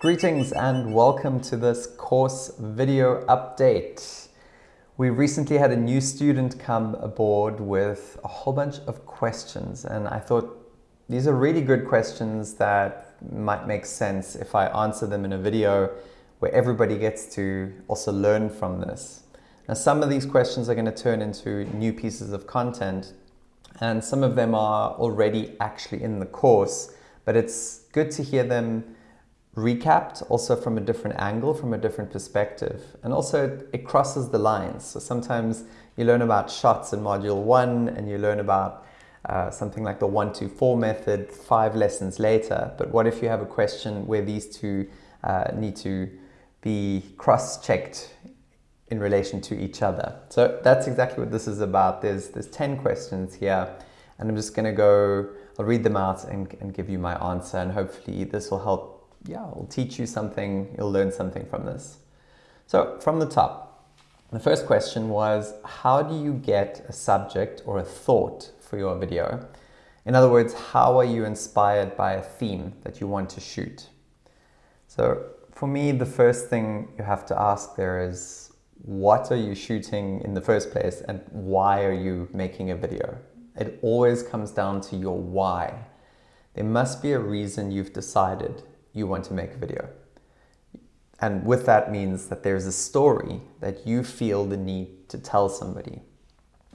Greetings and welcome to this course video update. We recently had a new student come aboard with a whole bunch of questions and I thought these are really good questions that might make sense if I answer them in a video where everybody gets to also learn from this. Now some of these questions are going to turn into new pieces of content and some of them are already actually in the course but it's good to hear them recapped also from a different angle, from a different perspective. And also it crosses the lines. So sometimes you learn about shots in module one and you learn about uh, something like the one, two, four method five lessons later. But what if you have a question where these two uh, need to be cross-checked in relation to each other? So that's exactly what this is about. There's, there's 10 questions here and I'm just going to go, I'll read them out and, and give you my answer and hopefully this will help yeah, I'll teach you something, you'll learn something from this. So from the top, the first question was, how do you get a subject or a thought for your video? In other words, how are you inspired by a theme that you want to shoot? So for me, the first thing you have to ask there is, what are you shooting in the first place and why are you making a video? It always comes down to your why. There must be a reason you've decided you want to make a video. And with that means that there's a story that you feel the need to tell somebody.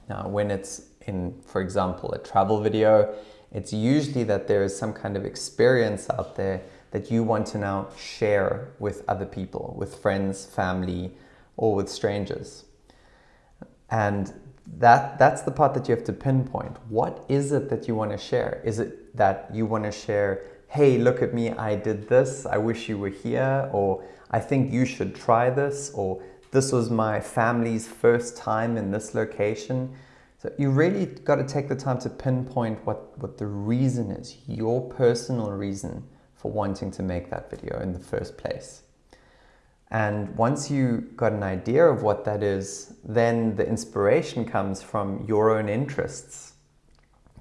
Now, when it's in, for example, a travel video, it's usually that there is some kind of experience out there that you want to now share with other people, with friends, family, or with strangers. And that, that's the part that you have to pinpoint. What is it that you want to share? Is it that you want to share hey, look at me, I did this, I wish you were here, or I think you should try this, or this was my family's first time in this location. So you really got to take the time to pinpoint what, what the reason is, your personal reason for wanting to make that video in the first place. And once you got an idea of what that is, then the inspiration comes from your own interests,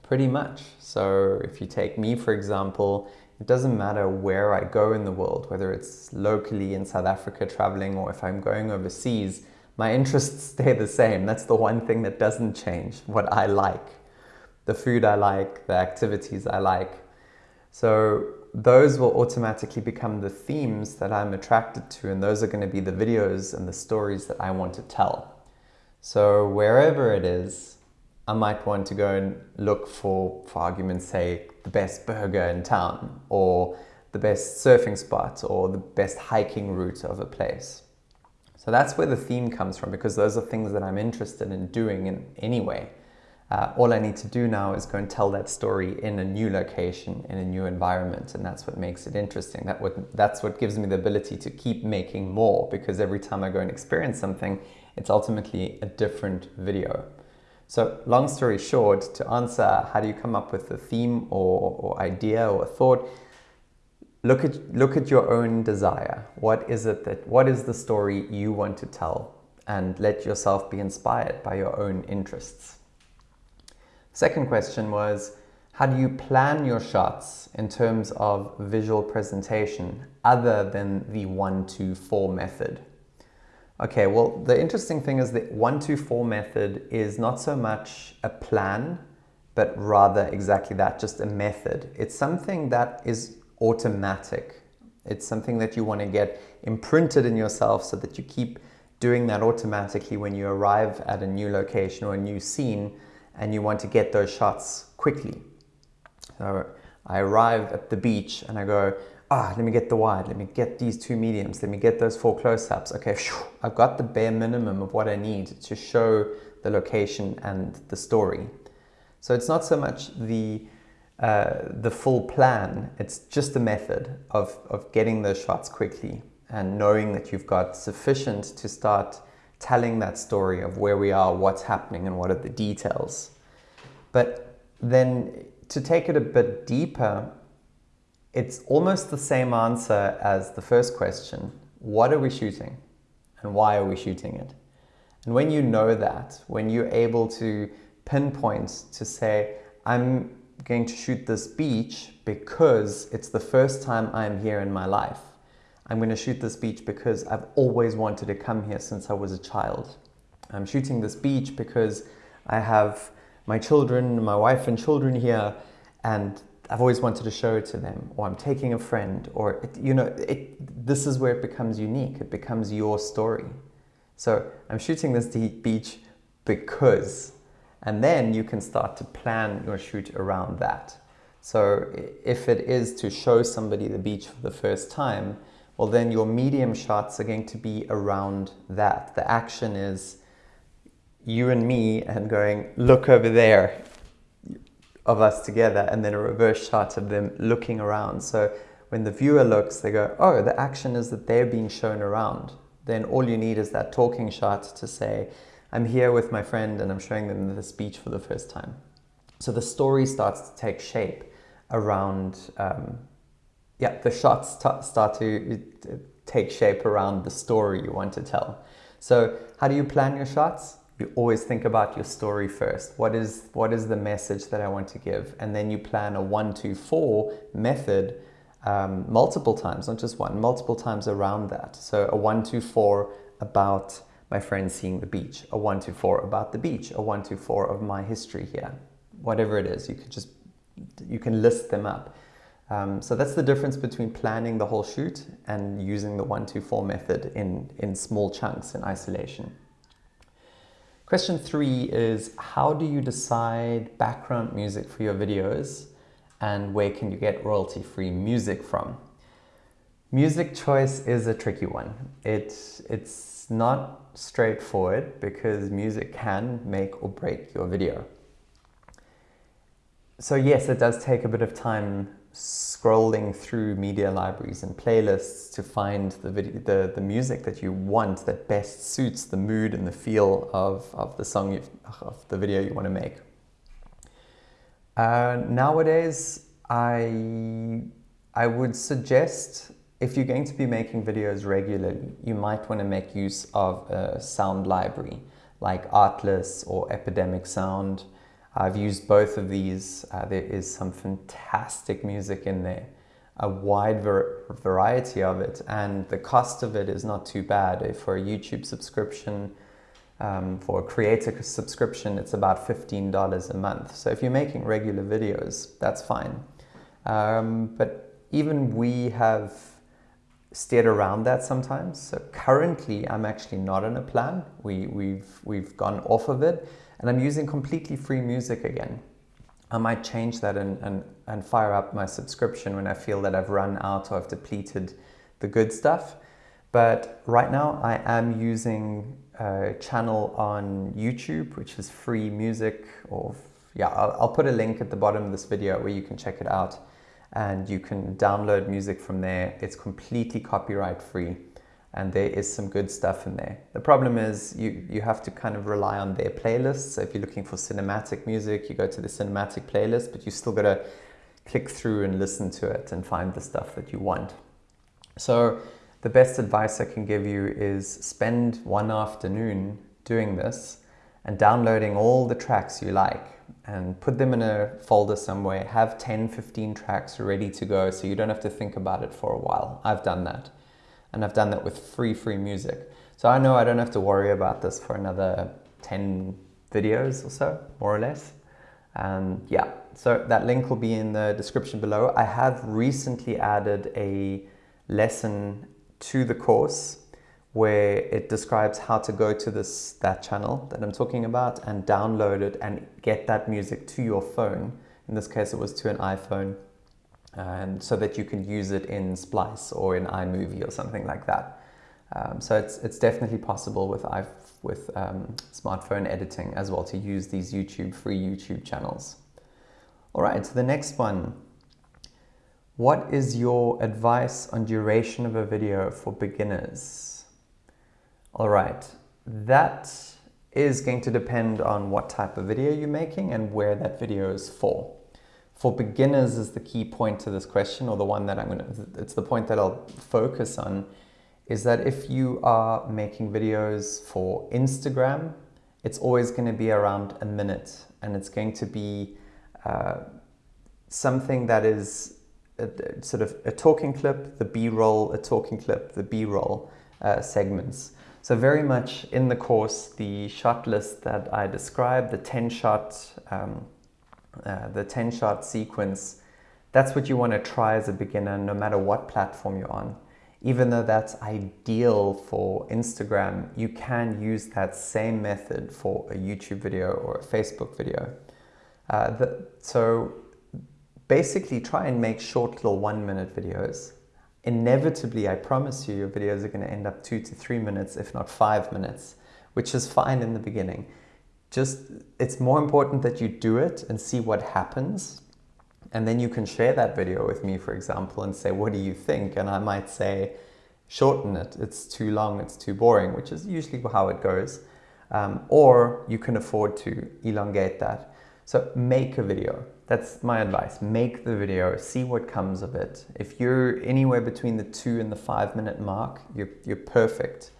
pretty much. So if you take me, for example, it doesn't matter where I go in the world, whether it's locally in South Africa traveling or if I'm going overseas, my interests stay the same. That's the one thing that doesn't change, what I like. The food I like, the activities I like. So those will automatically become the themes that I'm attracted to and those are going to be the videos and the stories that I want to tell. So wherever it is, I might want to go and look for, for argument's sake, the best burger in town or the best surfing spot or the best hiking route of a place. So that's where the theme comes from because those are things that I'm interested in doing in anyway. Uh, all I need to do now is go and tell that story in a new location, in a new environment, and that's what makes it interesting. That what, that's what gives me the ability to keep making more because every time I go and experience something, it's ultimately a different video. So long story short, to answer how do you come up with a theme or, or idea or thought, look at, look at your own desire. What is it that, what is the story you want to tell? And let yourself be inspired by your own interests. Second question was, how do you plan your shots in terms of visual presentation other than the one, two, four method? Okay, well, the interesting thing is the 124 method is not so much a plan, but rather exactly that, just a method. It's something that is automatic. It's something that you want to get imprinted in yourself so that you keep doing that automatically when you arrive at a new location or a new scene and you want to get those shots quickly. So I arrive at the beach and I go, ah, let me get the wide, let me get these two mediums, let me get those four close-ups. Okay, I've got the bare minimum of what I need to show the location and the story. So it's not so much the, uh, the full plan, it's just a method of, of getting those shots quickly and knowing that you've got sufficient to start telling that story of where we are, what's happening and what are the details. But then to take it a bit deeper, it's almost the same answer as the first question. What are we shooting? And why are we shooting it? And when you know that, when you're able to pinpoint to say, I'm going to shoot this beach because it's the first time I'm here in my life. I'm going to shoot this beach because I've always wanted to come here since I was a child. I'm shooting this beach because I have my children, my wife and children here, and I've always wanted to show it to them, or I'm taking a friend, or, it, you know, it, this is where it becomes unique. It becomes your story. So I'm shooting this beach because, and then you can start to plan your shoot around that. So if it is to show somebody the beach for the first time, well then your medium shots are going to be around that. The action is you and me and going, look over there of us together and then a reverse shot of them looking around. So when the viewer looks, they go, oh, the action is that they're being shown around. Then all you need is that talking shot to say, I'm here with my friend and I'm showing them the speech for the first time. So the story starts to take shape around, um, yeah, the shots start to take shape around the story you want to tell. So how do you plan your shots? You always think about your story first. What is, what is the message that I want to give? And then you plan a one, two, four method um, multiple times, not just one, multiple times around that. So a one, two, four about my friend seeing the beach, a one, two, four about the beach, a one, two, four of my history here. Whatever it is, you could just, you can list them up. Um, so that's the difference between planning the whole shoot and using the one, two, four method in, in small chunks in isolation. Question three is how do you decide background music for your videos and where can you get royalty-free music from? Music choice is a tricky one. It, it's not straightforward because music can make or break your video. So yes, it does take a bit of time scrolling through media libraries and playlists to find the, video, the, the music that you want that best suits the mood and the feel of, of the song, of the video you want to make. Uh, nowadays, I, I would suggest if you're going to be making videos regularly, you might want to make use of a sound library like Artlist or Epidemic Sound I've used both of these. Uh, there is some fantastic music in there, a wide variety of it, and the cost of it is not too bad. For a YouTube subscription, um, for a creator subscription, it's about $15 a month. So if you're making regular videos, that's fine. Um, but even we have steered around that sometimes. So currently, I'm actually not on a plan. We, we've, we've gone off of it and I'm using completely free music again. I might change that and, and, and fire up my subscription when I feel that I've run out or I've depleted the good stuff. But right now I am using a channel on YouTube, which is free music or yeah, I'll, I'll put a link at the bottom of this video where you can check it out and you can download music from there. It's completely copyright free and there is some good stuff in there. The problem is you, you have to kind of rely on their playlists. So if you're looking for cinematic music, you go to the cinematic playlist, but you still got to click through and listen to it and find the stuff that you want. So the best advice I can give you is spend one afternoon doing this and downloading all the tracks you like and put them in a folder somewhere. Have 10, 15 tracks ready to go so you don't have to think about it for a while. I've done that and I've done that with free, free music. So I know I don't have to worry about this for another 10 videos or so, more or less. And yeah, so that link will be in the description below. I have recently added a lesson to the course where it describes how to go to this that channel that I'm talking about and download it and get that music to your phone. In this case, it was to an iPhone and so that you can use it in Splice or in iMovie or something like that. Um, so it's, it's definitely possible with, with um, smartphone editing as well to use these YouTube, free YouTube channels. All right, so the next one. What is your advice on duration of a video for beginners? All right, that is going to depend on what type of video you're making and where that video is for for beginners is the key point to this question or the one that I'm going to, it's the point that I'll focus on is that if you are making videos for Instagram, it's always going to be around a minute and it's going to be uh, something that is a, a sort of a talking clip, the B-roll, a talking clip, the B-roll uh, segments. So very much in the course, the shot list that I described, the 10 shot, um, uh, the 10 shot sequence, that's what you want to try as a beginner, no matter what platform you're on. Even though that's ideal for Instagram, you can use that same method for a YouTube video or a Facebook video. Uh, the, so basically try and make short little one minute videos. Inevitably, I promise you, your videos are going to end up two to three minutes, if not five minutes, which is fine in the beginning. Just, it's more important that you do it and see what happens. And then you can share that video with me, for example, and say, what do you think? And I might say, shorten it. It's too long, it's too boring, which is usually how it goes. Um, or you can afford to elongate that. So make a video. That's my advice. Make the video, see what comes of it. If you're anywhere between the two and the five minute mark, you're, you're perfect.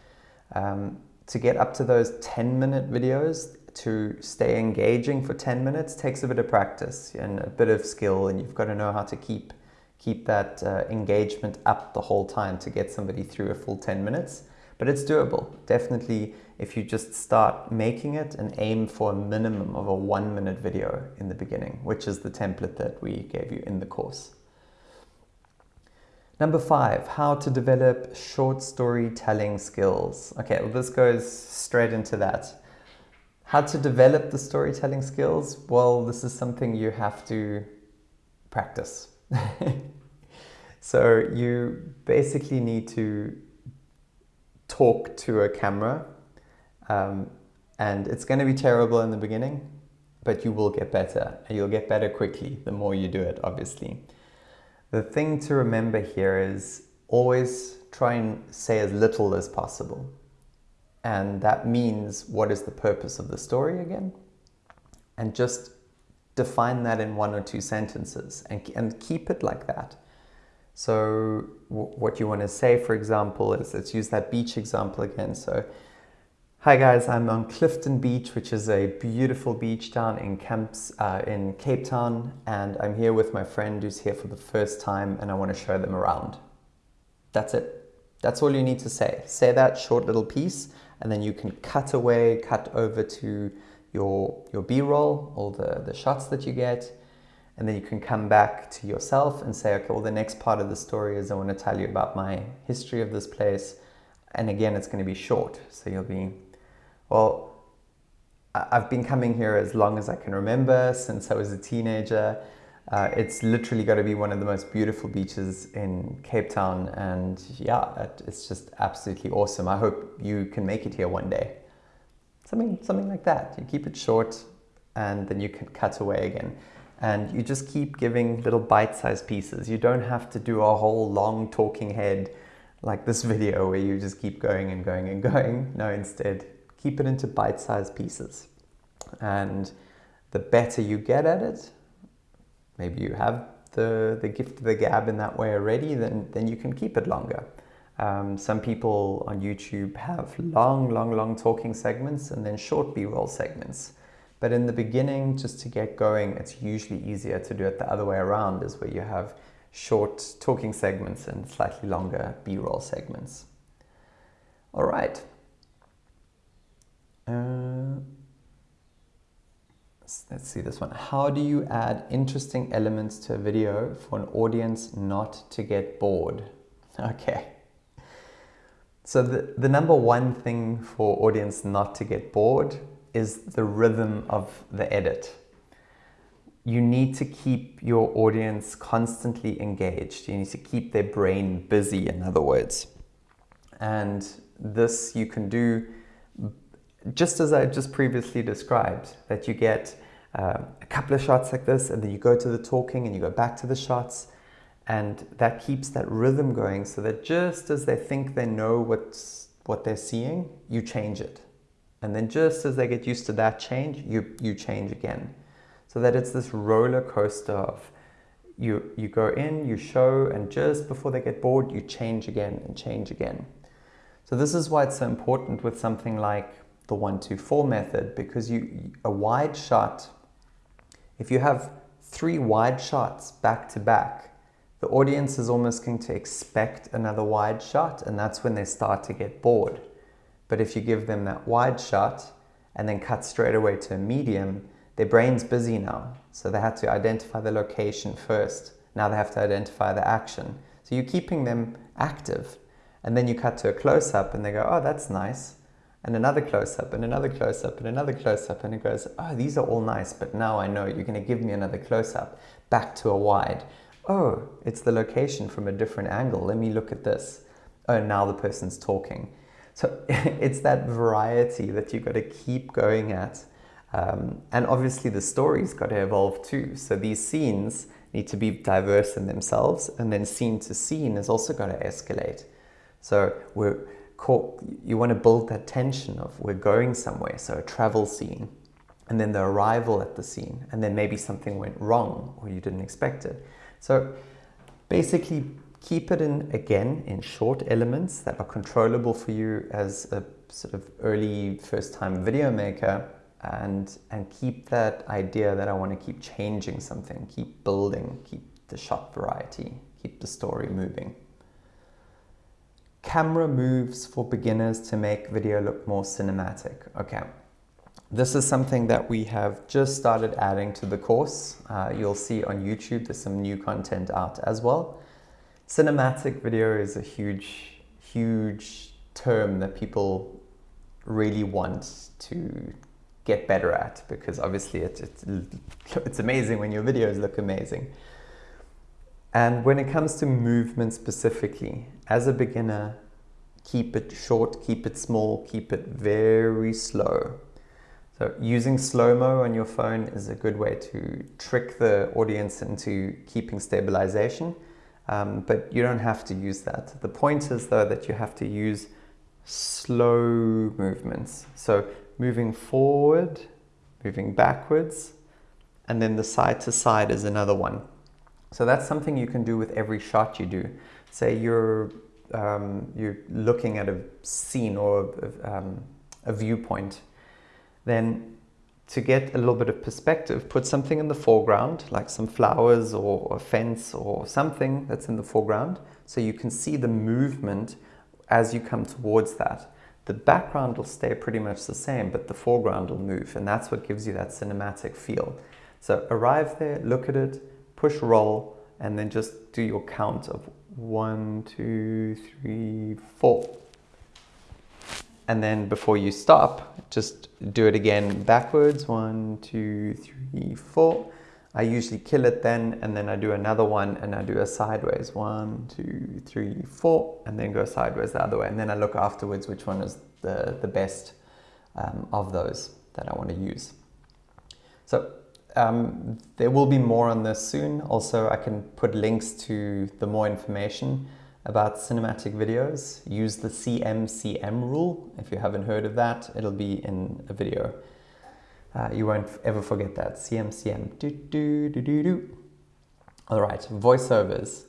Um, to get up to those 10 minute videos, to stay engaging for 10 minutes takes a bit of practice and a bit of skill and you've got to know how to keep keep that uh, engagement up the whole time to get somebody through a full 10 minutes but it's doable definitely if you just start making it and aim for a minimum of a one minute video in the beginning, which is the template that we gave you in the course. Number five, how to develop short storytelling skills. Okay, well, this goes straight into that. How to develop the storytelling skills? Well, this is something you have to practice. so you basically need to talk to a camera um, and it's going to be terrible in the beginning, but you will get better. And you'll get better quickly the more you do it, obviously. The thing to remember here is always try and say as little as possible. And that means what is the purpose of the story again? And just define that in one or two sentences and, and keep it like that. So what you want to say, for example, is let's use that beach example again. So Hi guys, I'm on Clifton Beach, which is a beautiful beach down in Camps uh, in Cape Town, and I'm here with my friend who's here for the first time, and I want to show them around. That's it. That's all you need to say. Say that short little piece, and then you can cut away, cut over to your your B-roll, all the the shots that you get, and then you can come back to yourself and say, okay, well the next part of the story is I want to tell you about my history of this place, and again it's going to be short, so you'll be well, I've been coming here as long as I can remember, since I was a teenager. Uh, it's literally got to be one of the most beautiful beaches in Cape Town, and yeah, it's just absolutely awesome. I hope you can make it here one day. Something, something like that. You keep it short, and then you can cut away again. And you just keep giving little bite-sized pieces. You don't have to do a whole long talking head like this video where you just keep going and going and going. No, instead, keep it into bite-sized pieces. And the better you get at it, maybe you have the, the gift of the gab in that way already, then, then you can keep it longer. Um, some people on YouTube have long, long, long talking segments and then short B-roll segments. But in the beginning, just to get going, it's usually easier to do it the other way around, is where you have short talking segments and slightly longer B-roll segments. All right, uh, let's see this one. How do you add interesting elements to a video for an audience not to get bored? Okay. So the, the number one thing for audience not to get bored is the rhythm of the edit. You need to keep your audience constantly engaged. You need to keep their brain busy, in other words. And this you can do just as I just previously described, that you get uh, a couple of shots like this and then you go to the talking and you go back to the shots and that keeps that rhythm going so that just as they think they know what's, what they're seeing, you change it. And then just as they get used to that change, you, you change again. So that it's this roller coaster of you, you go in, you show, and just before they get bored, you change again and change again. So this is why it's so important with something like the one, two, four method because you a wide shot, if you have three wide shots back to back, the audience is almost going to expect another wide shot and that's when they start to get bored. But if you give them that wide shot and then cut straight away to a medium, their brain's busy now. So they had to identify the location first. Now they have to identify the action. So you're keeping them active. And then you cut to a close up and they go, oh, that's nice. And another close up and another close up and another close up. And it goes, oh, these are all nice, but now I know you're going to give me another close up back to a wide. Oh, it's the location from a different angle. Let me look at this. Oh, now the person's talking. So it's that variety that you've got to keep going at. Um, and obviously the story's got to evolve too. So these scenes need to be diverse in themselves and then scene to scene has also got to escalate. So we're caught, you want to build that tension of we're going somewhere, so a travel scene, and then the arrival at the scene, and then maybe something went wrong or you didn't expect it. So basically keep it in, again, in short elements that are controllable for you as a sort of early first time video maker and, and keep that idea that I want to keep changing something, keep building, keep the shot variety, keep the story moving. Camera moves for beginners to make video look more cinematic. Okay, this is something that we have just started adding to the course. Uh, you'll see on YouTube there's some new content out as well. Cinematic video is a huge, huge term that people really want to get better at because obviously it, it, it's amazing when your videos look amazing. And when it comes to movement specifically, as a beginner, keep it short, keep it small, keep it very slow. So using slow-mo on your phone is a good way to trick the audience into keeping stabilization, um, but you don't have to use that. The point is though that you have to use slow movements. So moving forward, moving backwards, and then the side to side is another one. So that's something you can do with every shot you do. Say you're, um, you're looking at a scene or a, um, a viewpoint, then to get a little bit of perspective, put something in the foreground, like some flowers or a fence or something that's in the foreground, so you can see the movement as you come towards that the background will stay pretty much the same, but the foreground will move, and that's what gives you that cinematic feel. So arrive there, look at it, push roll, and then just do your count of one, two, three, four. And then before you stop, just do it again backwards, one, two, three, four. I usually kill it then, and then I do another one, and I do a sideways, one, two, three, four, and then go sideways the other way. And then I look afterwards which one is the, the best um, of those that I want to use. So um, there will be more on this soon. Also, I can put links to the more information about cinematic videos. Use the CMCM rule. If you haven't heard of that, it'll be in a video uh, you won't ever forget that. CMCM. Do, do, do, do, do. All right, voiceovers.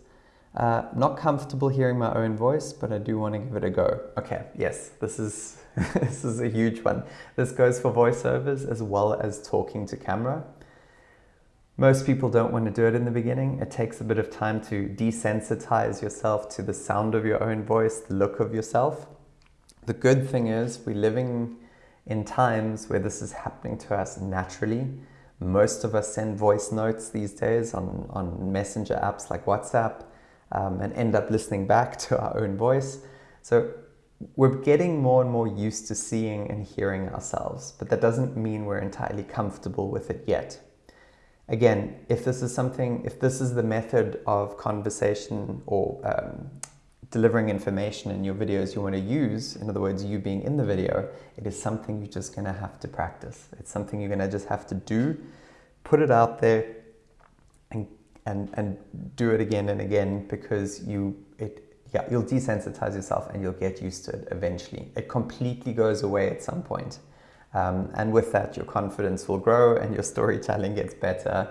Uh, not comfortable hearing my own voice, but I do want to give it a go. Okay, yes, this is, this is a huge one. This goes for voiceovers as well as talking to camera. Most people don't want to do it in the beginning. It takes a bit of time to desensitize yourself to the sound of your own voice, the look of yourself. The good thing is we're living in times where this is happening to us naturally. Most of us send voice notes these days on, on messenger apps like WhatsApp um, and end up listening back to our own voice. So we're getting more and more used to seeing and hearing ourselves, but that doesn't mean we're entirely comfortable with it yet. Again, if this is something, if this is the method of conversation or um, delivering information in your videos you want to use, in other words, you being in the video, it is something you're just going to have to practice. It's something you're going to just have to do, put it out there and, and, and do it again and again because you, it, yeah, you'll desensitize yourself and you'll get used to it eventually. It completely goes away at some point. Um, and with that, your confidence will grow and your storytelling gets better.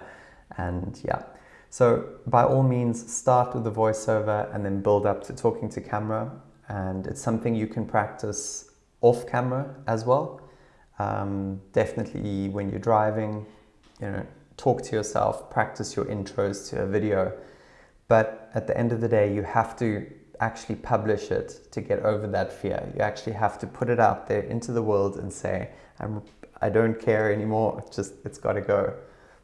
And yeah, so by all means, start with the voiceover and then build up to talking to camera. And it's something you can practice off camera as well. Um, definitely when you're driving, you know, talk to yourself, practice your intros to a video. But at the end of the day, you have to actually publish it to get over that fear. You actually have to put it out there into the world and say, I'm, I don't care anymore. It's just, it's got to go.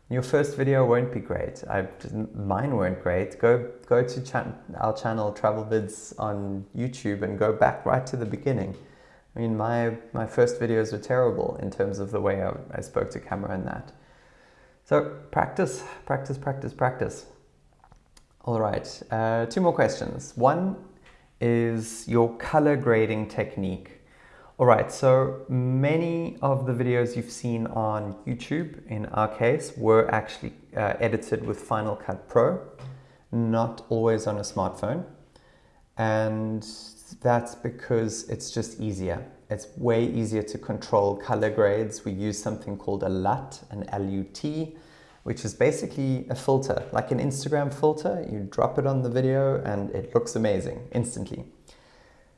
Your first video won't be great. I, mine weren't great. Go, go to cha our channel Travel Vids on YouTube and go back right to the beginning. I mean, my, my first videos were terrible in terms of the way I, I spoke to camera and that. So practice, practice, practice, practice. All right, uh, two more questions. One is your color grading technique. All right, so many of the videos you've seen on YouTube, in our case, were actually uh, edited with Final Cut Pro, not always on a smartphone. And that's because it's just easier. It's way easier to control color grades. We use something called a LUT, an LUT, which is basically a filter, like an Instagram filter. You drop it on the video and it looks amazing instantly.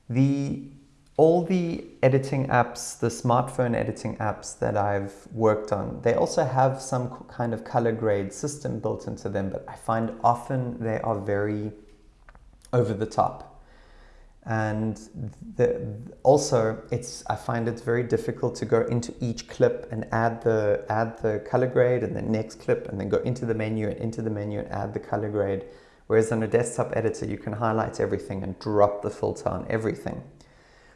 The all the editing apps, the smartphone editing apps that I've worked on, they also have some kind of color grade system built into them, but I find often they are very over the top and the, also it's I find it very difficult to go into each clip and add the add the color grade and the next clip and then go into the menu and into the menu and add the color grade. Whereas on a desktop editor you can highlight everything and drop the filter on everything.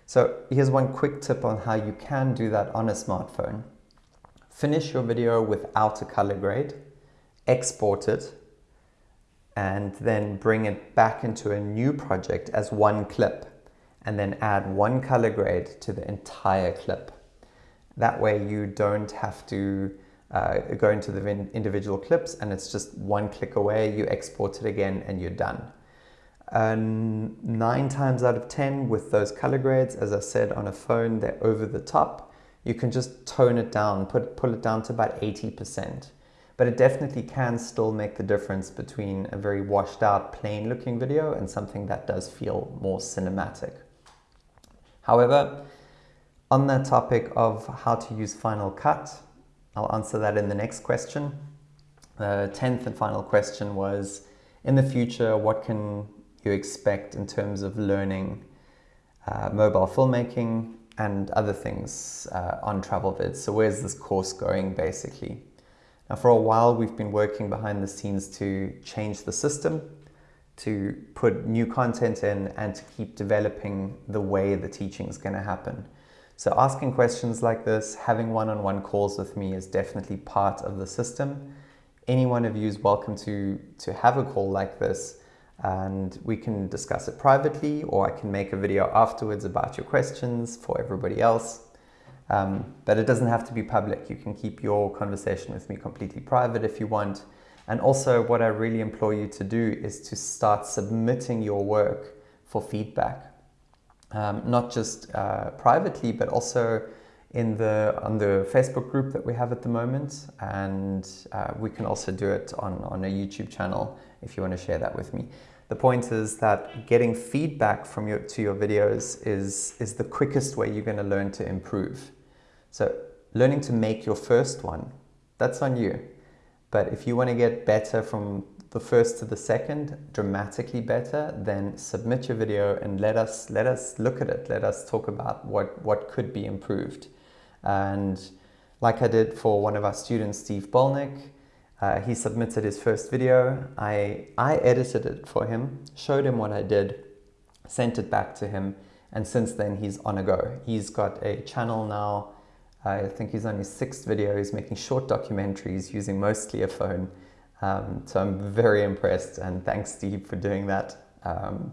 So here's one quick tip on how you can do that on a smartphone. Finish your video without a color grade. Export it and then bring it back into a new project as one clip and then add one color grade to the entire clip. That way you don't have to uh, go into the individual clips and it's just one click away, you export it again and you're done. Um, nine times out of 10 with those color grades, as I said on a phone, they're over the top. You can just tone it down, put, pull it down to about 80% but it definitely can still make the difference between a very washed out plain looking video and something that does feel more cinematic. However, on that topic of how to use Final Cut, I'll answer that in the next question. The 10th and final question was, in the future, what can you expect in terms of learning uh, mobile filmmaking and other things uh, on travel vids? So where's this course going basically? Now for a while we've been working behind the scenes to change the system, to put new content in and to keep developing the way the teaching is going to happen. So asking questions like this, having one-on-one -on -one calls with me is definitely part of the system. Any one of you is welcome to, to have a call like this and we can discuss it privately or I can make a video afterwards about your questions for everybody else. Um, but it doesn't have to be public. You can keep your conversation with me completely private if you want. And also what I really implore you to do is to start submitting your work for feedback. Um, not just uh, privately, but also in the on the Facebook group that we have at the moment. And uh, we can also do it on, on a YouTube channel if you want to share that with me. The point is that getting feedback from your, to your videos is, is the quickest way you're going to learn to improve. So learning to make your first one, that's on you. But if you want to get better from the first to the second, dramatically better, then submit your video and let us let us look at it. Let us talk about what, what could be improved. And like I did for one of our students, Steve Bolnick, uh, he submitted his first video. I, I edited it for him, showed him what I did, sent it back to him, and since then he's on a go. He's got a channel now I think he's on his sixth video. He's making short documentaries using mostly a phone. Um, so I'm very impressed and thanks Steve for doing that. Um,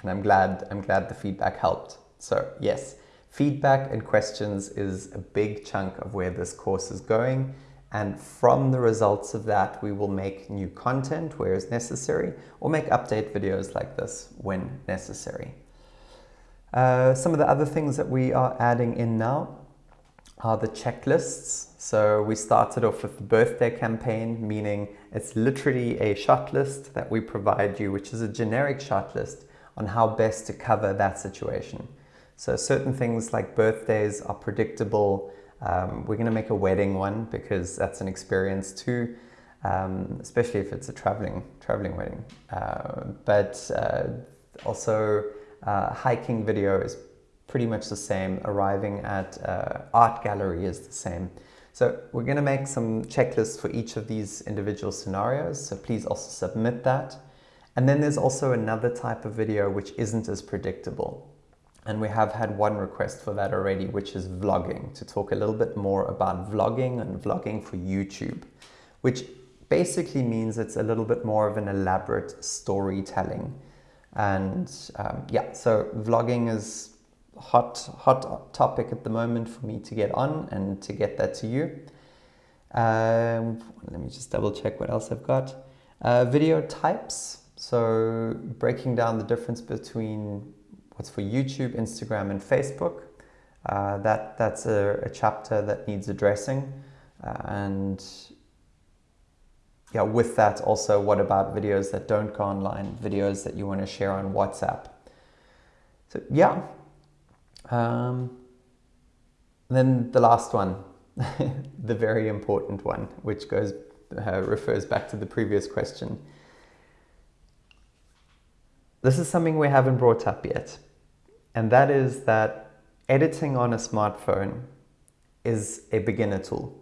and I'm glad, I'm glad the feedback helped. So yes, feedback and questions is a big chunk of where this course is going. And from the results of that, we will make new content where is necessary or make update videos like this when necessary. Uh, some of the other things that we are adding in now are the checklists. So we started off with the birthday campaign, meaning it's literally a shot list that we provide you, which is a generic shot list on how best to cover that situation. So certain things like birthdays are predictable. Um, we're going to make a wedding one because that's an experience too. um, especially if it's a traveling traveling wedding. Uh, but uh, also uh, hiking video is pretty much the same. Arriving at uh, art gallery is the same. So we're going to make some checklists for each of these individual scenarios. So please also submit that. And then there's also another type of video which isn't as predictable. And we have had one request for that already, which is vlogging, to talk a little bit more about vlogging and vlogging for YouTube, which basically means it's a little bit more of an elaborate storytelling. And um, yeah, so vlogging is hot, hot topic at the moment for me to get on and to get that to you. Um, let me just double check what else I've got. Uh, video types. So breaking down the difference between what's for YouTube, Instagram, and Facebook. Uh, that that's a, a, chapter that needs addressing, uh, and yeah, with that also, what about videos that don't go online, videos that you want to share on WhatsApp? So yeah. Um, then the last one, the very important one, which goes uh, refers back to the previous question. This is something we haven't brought up yet, and that is that editing on a smartphone is a beginner tool.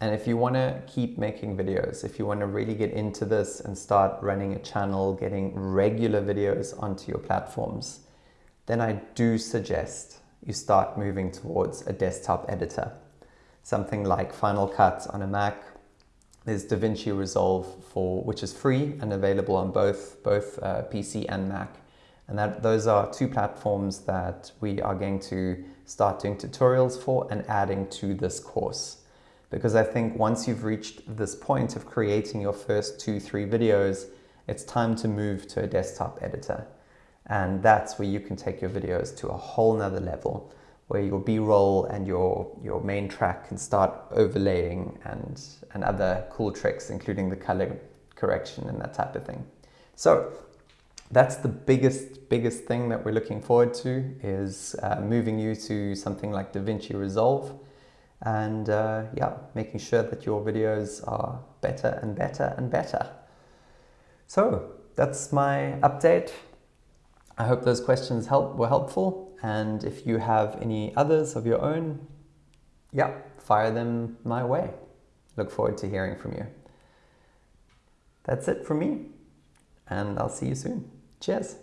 And if you want to keep making videos, if you want to really get into this and start running a channel, getting regular videos onto your platforms, then I do suggest you start moving towards a desktop editor. Something like Final Cut on a Mac there's DaVinci Resolve for which is free and available on both both uh, PC and Mac. And that those are two platforms that we are going to start doing tutorials for and adding to this course. Because I think once you've reached this point of creating your first two, three videos, it's time to move to a desktop editor. And that's where you can take your videos to a whole nother level where your B-roll and your, your main track can start overlaying and, and other cool tricks, including the color correction and that type of thing. So that's the biggest, biggest thing that we're looking forward to is uh, moving you to something like DaVinci Resolve and uh, yeah, making sure that your videos are better and better and better. So that's my update. I hope those questions help, were helpful. And if you have any others of your own, yeah, fire them my way. Look forward to hearing from you. That's it from me, and I'll see you soon. Cheers.